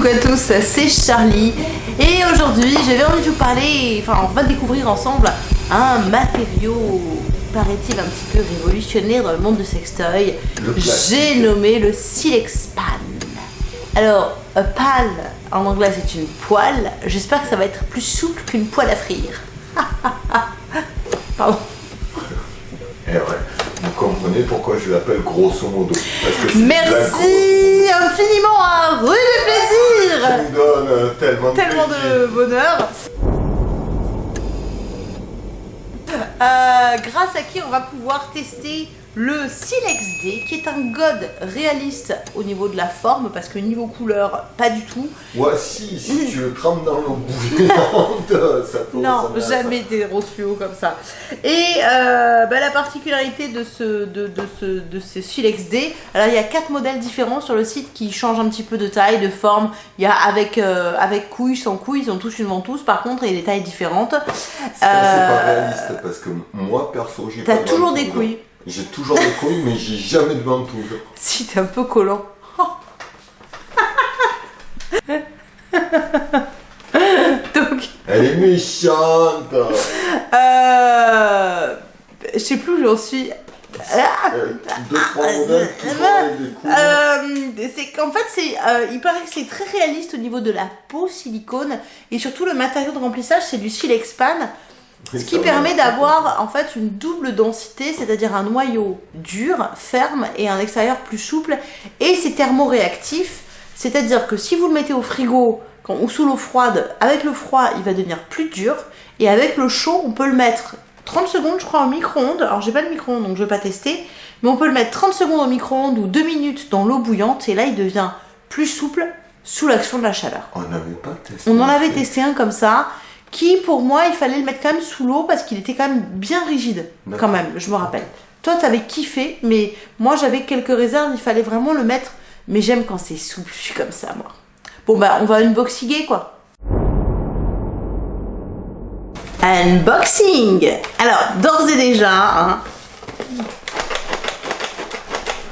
Coucou à tous, c'est Charlie et aujourd'hui j'avais envie de vous parler, enfin on va découvrir ensemble un matériau paraît-il un petit peu révolutionnaire dans le monde de sextoy. J'ai nommé le Silex Pan. Alors, a pan en anglais c'est une poêle, j'espère que ça va être plus souple qu'une poêle à frire. Pardon. Eh ouais, vous comprenez pourquoi je l'appelle grosso modo. Merci infiniment à Rue du Plaisir Ça nous donne euh, tellement, Tellement de bonheur. Euh, grâce à qui on va pouvoir tester le Silex D qui est un god réaliste au niveau de la forme parce que niveau couleur pas du tout. Ouais si, si tu le crames dans l'eau bouillante ça peut non jamais des roses fluo comme ça. Et euh, bah, la particularité de ce de, de ce de ce Silex D alors il y a quatre modèles différents sur le site qui changent un petit peu de taille de forme. Il y a avec euh, avec couilles sans couilles ils ont tous une ventouse. Par contre a des tailles différentes. C'est pas réaliste parce que moi perso j'ai t'as toujours des couilles j'ai toujours des couilles, mais j'ai jamais de ventouse. Si, t'es un peu collant. Donc... Elle est méchante Euh... Je sais plus où j'en suis. Deux, trois modèles, euh, c'est qu'en fait, c'est, euh, il paraît que c'est très réaliste au niveau de la peau silicone et surtout le matériau de remplissage, c'est du Silexpan. Ce qui permet d'avoir en fait une double densité, c'est-à-dire un noyau dur, ferme et un extérieur plus souple. Et c'est thermoréactif, c'est-à-dire que si vous le mettez au frigo quand, ou sous l'eau froide, avec le froid, il va devenir plus dur. Et avec le chaud, on peut le mettre 30 secondes, je crois, au micro-ondes. Alors j'ai pas de micro-ondes, donc je vais pas tester. Mais on peut le mettre 30 secondes au micro-ondes ou 2 minutes dans l'eau bouillante. Et là, il devient plus souple sous l'action de la chaleur. On n'avait pas testé. On en avait testé un comme ça qui pour moi il fallait le mettre quand même sous l'eau parce qu'il était quand même bien rigide quand même, je me rappelle. Toi t'avais kiffé mais moi j'avais quelques réserves, il fallait vraiment le mettre mais j'aime quand c'est souple, je suis comme ça moi. Bon bah on va unboxiguer quoi. Unboxing Alors d'ores et déjà, hein,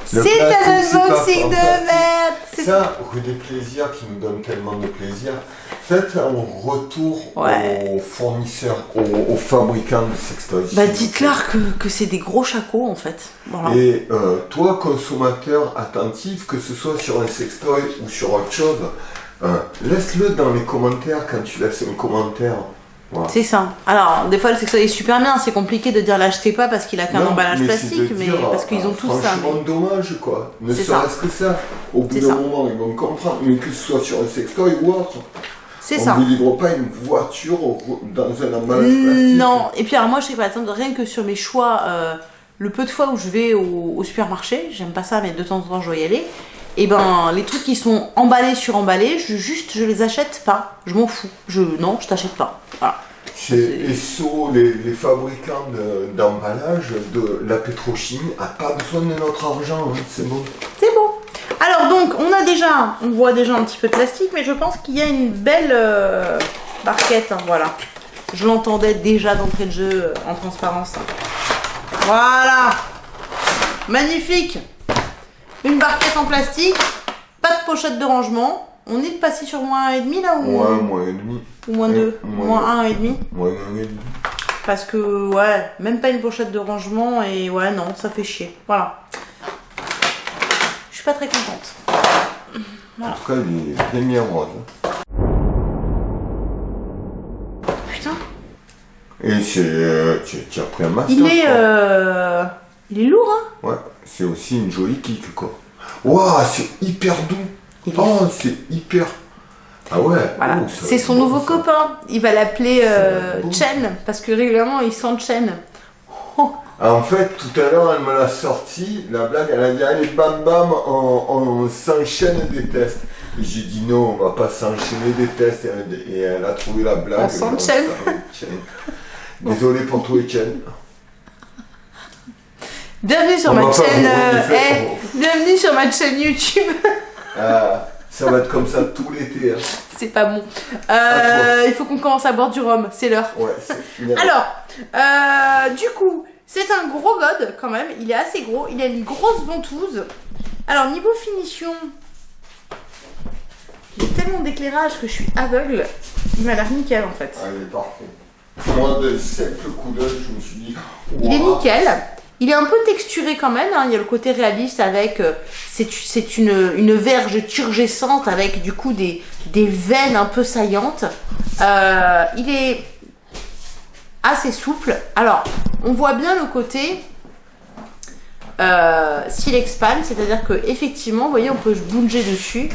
c'est un unboxing de merde Ça, rue des plaisirs qui nous donne tellement de plaisir. Faites un retour aux fournisseurs, aux, fabricants de sextoys. Bah dites-leur que, que c'est des gros chacos en fait. Et euh, toi, consommateur attentif, que ce soit sur un sextoy ou sur autre chose, euh, laisse-le dans les commentaires quand tu laisses un commentaire. C'est ça. Alors, des fois, le sextoy est super bien. C'est compliqué de dire l'achetez pas parce qu'il a qu'un emballage plastique, mais parce qu'ils ont tout ça. C'est dommage, quoi. Ne serait-ce que ça. Au bout d'un moment, ils vont comprendre. Mais que ce soit sur un sextoy ou autre. C'est ça. On ne livre pas une voiture dans un emballage plastique. Non. Et puis, alors, moi, je sais pas, rien que sur mes choix, euh, le peu de fois où je vais au, au supermarché, j'aime pas ça, mais de temps en temps, je dois y aller et eh ben les trucs qui sont emballés sur emballés, je juste je les achète pas. Je m'en fous. Je non, je t'achète pas. Voilà. Et les, fabricants d'emballage de, la pétrochimie a pas besoin de notre argent, hein, c'est bon. C'est bon. Alors donc, on a déjà, on voit déjà un petit peu de plastique, mais je pense qu'il y a une belle euh, barquette, hein, voilà. Je l'entendais déjà d'entrée de jeu euh, en transparence. Voilà. Magnifique. Une barquette en plastique, pas de pochette de rangement. On est passé sur moins 1,5 là ou Ouais, moins 1,5. Ou moins 2 Moins 1,5 Moins 1,5. Parce que, ouais, même pas une pochette de rangement et ouais, non, ça fait chier. Voilà. Je suis pas très contente. En tout cas, il est bien rose. Putain. Et c'est. Euh, tu, as pris un master. Il est. Euh, il est lourd, hein Ouais, c'est aussi une jolie kick, quoi. Waouh, c'est hyper doux. Oh, c'est hyper. Ah ouais. Voilà. Oh, c'est son nouveau copain. Il va l'appeler euh, Chen parce que régulièrement il sent Chen. Ah, en fait, tout à l'heure, elle me l'a sorti, la blague, elle a dit allez bam bam, on, s'enchaîne des tests. Et j'ai dit non, on va pas s'enchaîner des tests. Et elle, a trouvé la blague. On s'enchaîne. Désolé pour toi, Chen. Bienvenue sur ma chaîne. Euh, eh, bienvenue sur ma chaîne YouTube. Ah, ça va être comme ça tout l'été. Hein. C'est pas bon. Euh, il faut qu'on commence à boire du rhum, c'est l'heure. Ouais, Alors, euh, du coup, c'est un gros god quand même. Il est assez gros. Il a une grosse ventouse. Alors, niveau finition, il est tellement d'éclairage que je suis aveugle. Il m'a l'air nickel en fait. Ah, il est parfait. Moi, de cette couleur, je me suis dit. Il est nickel. Il est un peu texturé quand même. hein. Il y a le côté réaliste avec. euh, c'est une, une verge turgescente avec du coup des, des veines un peu saillantes. Euh, il est assez souple. Alors, on voit bien le côté euh, silex pan, c'est-à-dire que effectivement, vous voyez, on peut bouger dessus.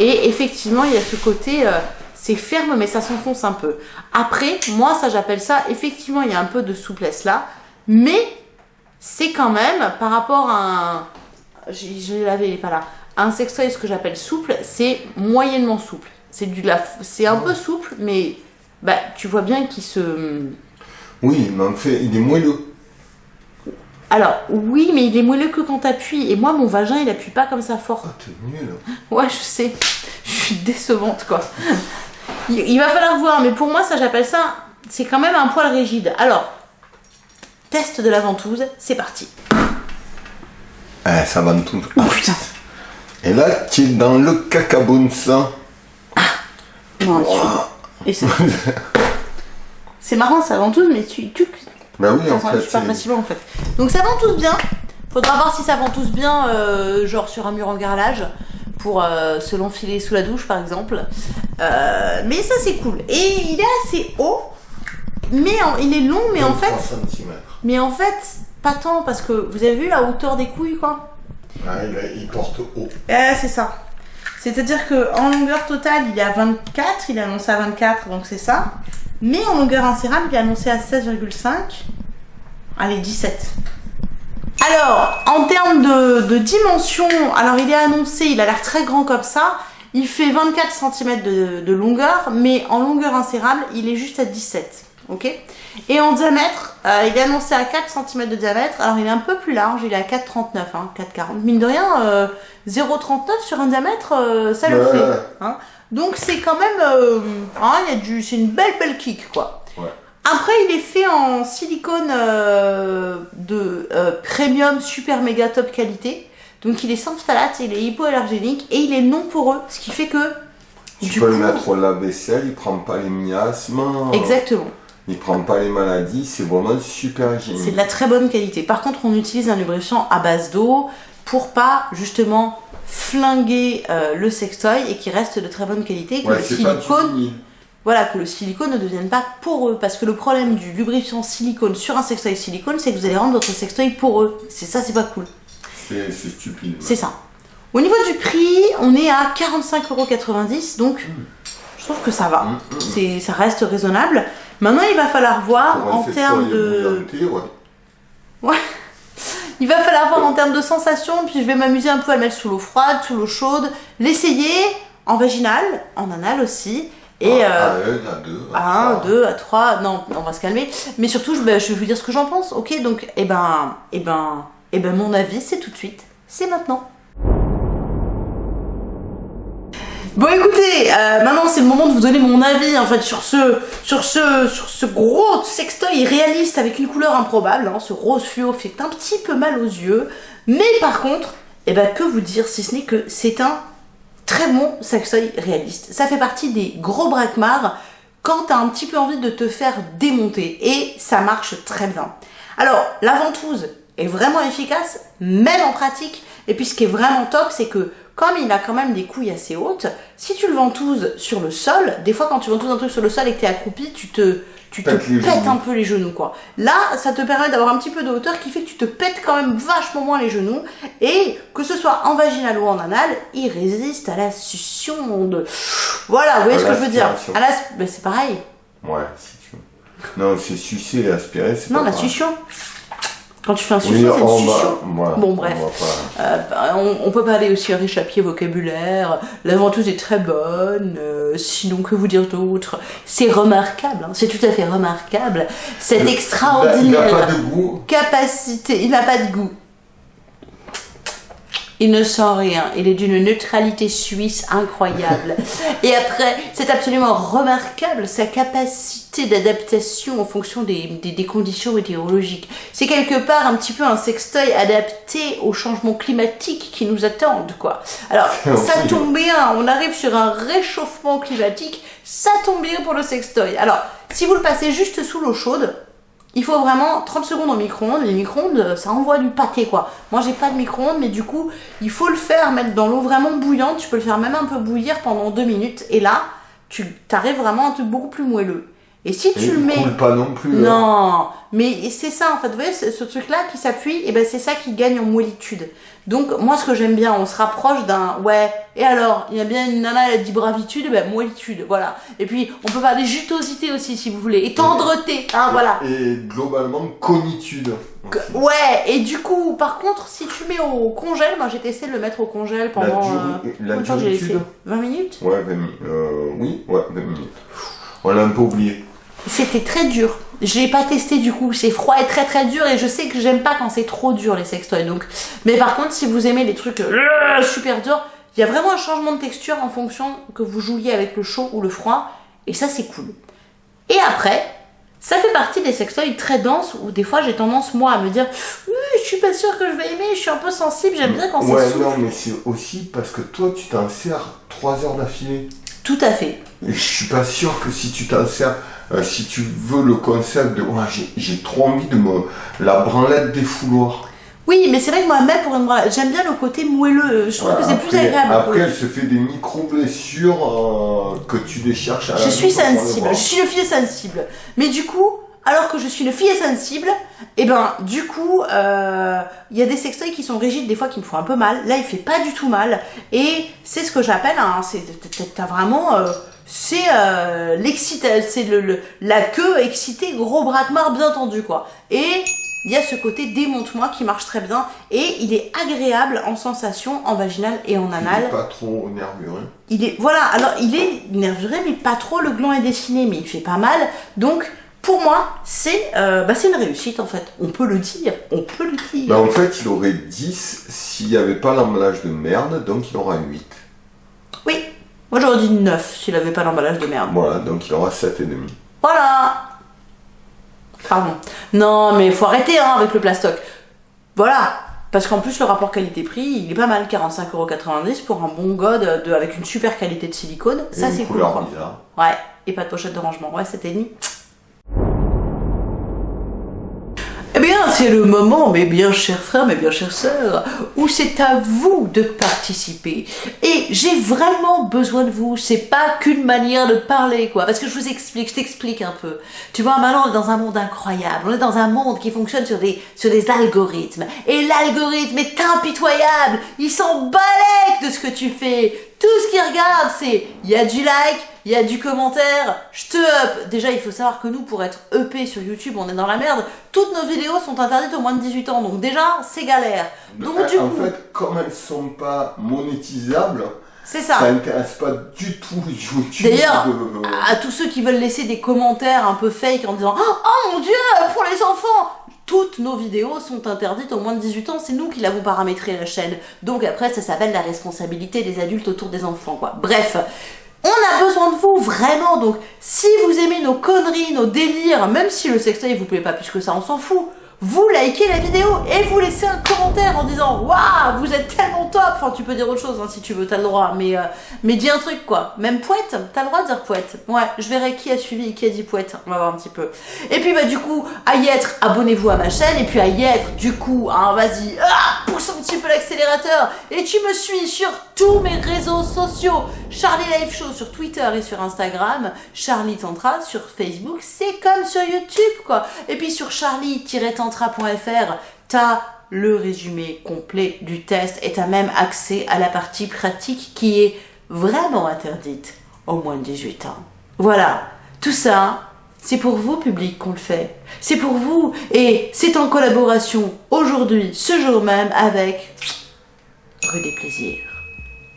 Et effectivement, il y a ce côté. euh, c'est ferme, mais ça s'enfonce un peu. Après, moi, ça, j'appelle ça. Effectivement, il y a un peu de souplesse là. Mais c'est quand même, par rapport à un. Je, je lavé, il est pas là. Un sextoy, ce que j'appelle souple, c'est moyennement souple. C'est du c'est un peu souple, mais bah, tu vois bien qu'il se. Oui, mais en fait, il est moelleux. Alors, oui, mais il est moelleux que quand t'appuies. Et moi, mon vagin, il appuie pas comme ça fort. Ah, t'es nul. Ouais, je sais. Je suis décevante, quoi. Il, il va falloir voir, mais pour moi, ça, j'appelle ça. C'est quand même un poil rigide. Alors, test de la ventouse, c'est parti. Eh, ça va tout. Oh putain. Et là, tu es dans le cacabounce. Non, tu- Et c'est. C'est marrant, ça ventouse, mais tu. tu... Bah oui, en fait. pas c'est- facilement en fait. Donc ça ventouse bien. Faudra voir si ça ventouse bien, euh, genre sur un mur en carrelage, pour euh, se l'enfiler sous la douche par exemple. Euh, mais ça c'est cool. Et il est assez haut, mais en- il est long, mais en 23 fait, centimètres. mais en fait pas tant parce que vous avez vu la hauteur des couilles quoi. Ah, il, porte haut. Eh, c'est ça. C'est-à-dire que en longueur totale, il est à 24, il est annoncé à 24, donc c'est ça. Mais en longueur insérable, il est annoncé à 16,5. Allez, 17. Alors, en termes de, de dimension, alors il est annoncé, il a l'air très grand comme ça. Il fait 24 cm de, de longueur, mais en longueur insérable, il est juste à 17. Ok Et en diamètre, euh, il est annoncé à 4 cm de diamètre. Alors il est un peu plus large, il est à 4,39, hein, 4,40. Mine de rien, euh, 0,39 sur un diamètre, euh, ça le Ouais. fait. hein. Donc c'est quand même, euh, hein, il y a du, c'est une belle belle kick quoi. Ouais. Après, il est fait en silicone euh, de euh, premium super méga top qualité. Donc il est sans phthalate, il est hypoallergénique et il est non poreux, ce qui fait que Tu du peux coup, le mettre au lave-vaisselle, il prend pas les miasmes. exactement, Il prend pas les maladies, c'est vraiment super c'est de la très bonne qualité. Par contre, on utilise un lubrifiant à base d'eau pour pas justement flinguer euh, le sextoy et qu'il reste de très bonne qualité, que Ouais, le silicone. Voilà, que le silicone ne devienne pas poreux. Parce que le problème du lubrifiant silicone sur un sextoy silicone, c'est que vous allez rendre votre sextoy poreux. C'est ça, c'est pas cool. C'est stupide. C'est ça. Au niveau du prix, on est à 45,90€, donc je trouve que ça va. Mm, mm. C'est, ça reste raisonnable. Maintenant, il va falloir voir un en termes de... ouais. Ouais. Il va falloir voir en termes de sensations, puis je vais m'amuser un peu à le mettre sous l'eau froide, sous l'eau chaude, l'essayer en vaginal, en anal aussi, et... à, euh, à un, à deux. à 1, trois. 2, à 3, non, on va se calmer. Mais surtout, je, ben, je vais vous dire ce que j'en pense, ok? Donc, eh ben, eh ben, eh ben, mon avis, c'est tout de suite, c'est maintenant. Bon écoutez, euh, maintenant c'est le moment de vous donner mon avis en fait sur ce, gros sextoy réaliste avec une couleur improbable. hein. ce rose fluo fait un petit peu mal aux yeux, mais par contre, eh ben que vous dire si ce n'est que c'est un très bon sextoy réaliste. Ça fait partie des gros braquemars quand t'as un petit peu envie de te faire démonter et ça marche très bien. Alors la ventouse est vraiment efficace, même en pratique. Et puis ce qui est vraiment top, c'est que comme il a quand même des couilles assez hautes, si tu le ventouses sur le sol, des fois quand tu ventouses un truc sur le sol et que t'es accroupi, tu te, tu te pètes un peu les genoux quoi. Là, ça te permet d'avoir un petit peu de hauteur qui fait que tu te pètes quand même vachement moins les genoux et que ce soit en vaginal ou en anal, il résiste à la succion de... Voilà, vous voyez À ce que je veux dire. À la... ben, c'est pareil. Ouais, si tu veux. Non, c'est sucer et aspirer, c'est Non, pas la pareil. succion. Quand tu fais un succion, c'est on une succion. Bon, on bref. Euh, on, on peut pas aller aussi riche à pied vocabulaire. La ventouse est très bonne. euh, sinon, que vous dire d'autre? C'est remarquable. hein, c'est tout à fait remarquable. Cette Il extraordinaire pas de goût. capacité. Il n'a pas de goût. Il ne sent rien. Il est d'une neutralité suisse incroyable. Et après, c'est absolument remarquable sa capacité d'adaptation en fonction des, des, conditions météorologiques. C'est quelque part un petit peu un sextoy adapté aux changements climatiques qui nous attendent, quoi. Alors, ça tombe bien, on arrive sur un réchauffement climatique, ça tombe bien pour le sextoy. Alors, si vous le passez juste sous l'eau chaude, il faut vraiment 30 secondes au micro-ondes. Les micro-ondes, ça envoie du pâté, quoi. Moi, j'ai pas de micro-ondes, mais du coup, il faut le faire, mettre dans l'eau vraiment bouillante. Tu peux le faire même un peu bouillir pendant deux minutes. Et là, tu arrives vraiment à un truc beaucoup plus moelleux. Et si tu le mets. Coule pas non plus. Hein. Non, mais c'est ça en fait. Vous voyez, ce truc-là qui s'appuie, et ben c'est ça qui gagne en moellitude. Donc moi, ce que j'aime bien, on se rapproche d'un ouais. Et alors, il y a bien une nana, elle dit bravitude, ben moellitude, voilà. Et puis on peut parler jutosité aussi, si vous voulez, et tendreté, hein, voilà. Et globalement conitude. Ouais. Et du coup, par contre, si tu mets au congèle, moi j'ai testé de le mettre au congèle pendant. La, euh, 20 minutes? Ouais, 20 minutes. Euh, oui, ouais, 20 minutes. On l'a un peu oublié. C'était très dur. Je l'ai pas testé du coup, c'est froid et très très dur et je sais que j'aime pas quand c'est trop dur les sextoys. Donc, mais par contre, si vous aimez les trucs euh, super durs, il y a vraiment un changement de texture en fonction que vous jouiez avec le chaud ou le froid et ça c'est cool. Et après, ça fait partie des sextoys très denses où des fois j'ai tendance moi à me dire je suis pas sûre que je vais aimer, je suis un peu sensible, j'aime bien quand c'est Ouais, non, mais c'est aussi parce que toi tu t'en sers 3 heures d'affilée. Tout à fait. Et je suis pas sûr que si tu t'en sers euh, si tu veux le concept de j'ai trop envie de me la branlette des fouloirs. Oui, mais c'est vrai que moi, même pour une j'aime bien le côté moelleux. Je trouve que c'est plus agréable. Après, elle se fait des micro-blessures euh, que tu les cherches à Je suis sensible, je suis une fille sensible. Mais du coup, alors que je suis une fille sensible, et eh ben du coup, euh, il y a des sextoys qui sont rigides, des fois qui me font un peu mal. Là, il fait pas du tout mal. Et c'est ce que j'appelle, hein, t'as vraiment c'est euh, c'est le, la queue excitée, gros braquemar bien tendu quoi. Et il y a ce côté démonte-moi qui marche très bien et il est agréable en sensation, en vaginal et en anal. Il est pas trop nervuré. Il est, voilà, alors il est nervuré mais pas trop, le gland est dessiné mais il fait pas mal. Donc pour moi, c'est euh, bah, une réussite en fait. On peut le dire, on peut le dire. Bah, en fait, il aurait 10 s'il n'y avait pas l'emballage de merde, donc il aura 8. Moi j'aurais dit 9 s'il avait pas l'emballage de merde. Voilà, donc il aura 7,5. Voilà Pardon. Non, mais faut arrêter hein, avec le plastoc. Voilà parce qu'en plus, le rapport qualité-prix, il est pas mal, 45,90€ pour un bon god de, avec une super qualité de silicone. Ça, c'est cool. Quoi. Ouais, et pas de pochette de rangement. Ouais, c'était ni. C'est le moment, mes bien chers frères, mes bien chères sœurs, où c'est à vous de participer. Et j'ai vraiment besoin de vous. C'est pas qu'une manière de parler, quoi. Parce que je vous explique, je t'explique un peu. Tu vois, maintenant, on est dans un monde incroyable. On est dans un monde qui fonctionne sur des, sur des algorithmes. Et l'algorithme est impitoyable. Il s'en balèque de ce que tu fais. Tout ce qu'il regarde, c'est, il y a du like, il y a du commentaire, je te up. Déjà, il faut savoir que nous, pour être EP sur YouTube, on est dans la merde. Toutes nos vidéos sont interdites aux moins de 18 ans, donc déjà, c'est galère. Donc, en fait, comme elles sont pas monétisables, c'est ça. Ça intéresse pas du tout YouTube. D'ailleurs, à tous ceux qui veulent laisser des commentaires un peu fake en disant Oh mon dieu, pour les enfants toutes nos vidéos sont interdites aux moins de 18 ans, c'est nous qui l'avons paramétré la chaîne. Donc après, ça s'appelle la responsabilité des adultes autour des enfants, quoi. Bref, on a besoin de vous, vraiment. Donc, si vous aimez nos conneries, nos délires, même si le sextoy vous plaît pas plus que ça, on s'en fout vous likez la vidéo et vous laissez un commentaire en disant Waouh, vous êtes tellement top Enfin, tu peux dire autre chose hein, si tu veux, t'as le droit, mais, euh, mais dis un truc quoi. Même poète, t'as le droit de dire poète. Ouais, je verrai qui a suivi et qui a dit poète. On va voir un petit peu. Et puis, bah, du coup, à y être, abonnez-vous à ma chaîne. Et puis, à y être, du coup, hein, vas-y, ah, pousse un petit peu l'accélérateur. Et tu me suis sur tous mes réseaux sociaux Charlie Live Show sur Twitter et sur Instagram. Charlie Tantra sur Facebook. C'est comme sur YouTube quoi. Et puis, sur Charlie-Tantra tu t'as le résumé complet du test et t'as même accès à la partie pratique qui est vraiment interdite au moins de 18 ans. Voilà, tout ça, c'est pour vous, public, qu'on le fait. C'est pour vous et c'est en collaboration aujourd'hui, ce jour même, avec Rue des Plaisirs.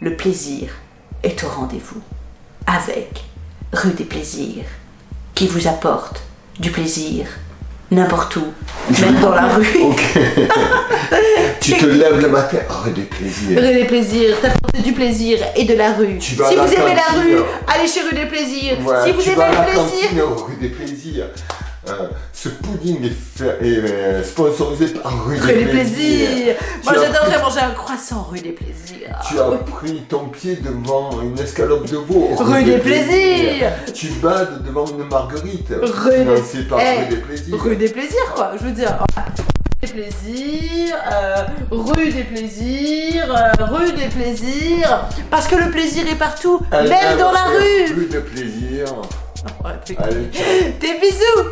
Le plaisir est au rendez-vous avec Rue des Plaisirs qui vous apporte du plaisir N'importe où, même dans la rue. Tu te lèves le matin, rue des plaisirs. Rue des plaisirs, t'apportes du plaisir et de la rue. Tu vas à si vous aimez la rue, allez chez Rue des plaisirs. Voilà, si vous aimez le la plaisir, rue des plaisirs. Euh, ce pudding est, fait- est, euh, sponsorisé par Rue, Rue des plaisirs. Moi Tu as j'adorerais manger un croissant Rue des plaisirs. Tu as pris ton pied devant une escalope de veau. Rue des plaisirs. Tu bades devant une marguerite. Rue des- par Eh, Rue des plaisirs. Rue des plaisirs, quoi, je veux dire. Rue des plaisirs, euh, rue des plaisirs, euh, rue des plaisirs. Parce que le plaisir est partout, même dans la rue. Rue de plaisir. Ouais, t'es-. Des bisous